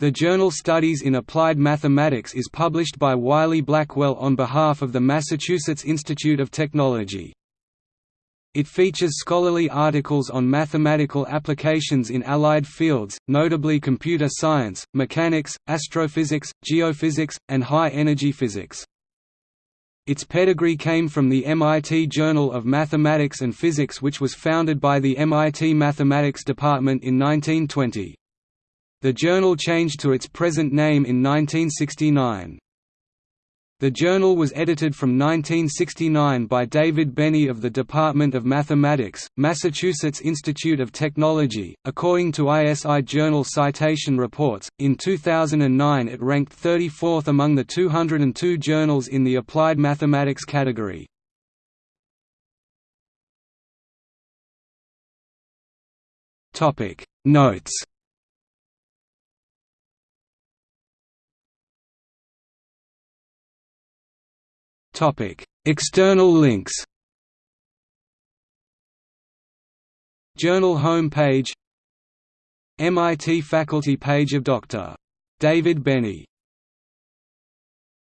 The journal Studies in Applied Mathematics is published by Wiley-Blackwell on behalf of the Massachusetts Institute of Technology. It features scholarly articles on mathematical applications in allied fields, notably computer science, mechanics, astrophysics, geophysics, and high-energy physics. Its pedigree came from the MIT Journal of Mathematics and Physics which was founded by the MIT Mathematics Department in 1920. The journal changed to its present name in 1969. The journal was edited from 1969 by David Benney of the Department of Mathematics, Massachusetts Institute of Technology. According to ISI Journal Citation Reports, in 2009 it ranked 34th among the 202 journals in the Applied Mathematics category. Topic Notes External links. Journal home page MIT faculty page of Dr. David Benney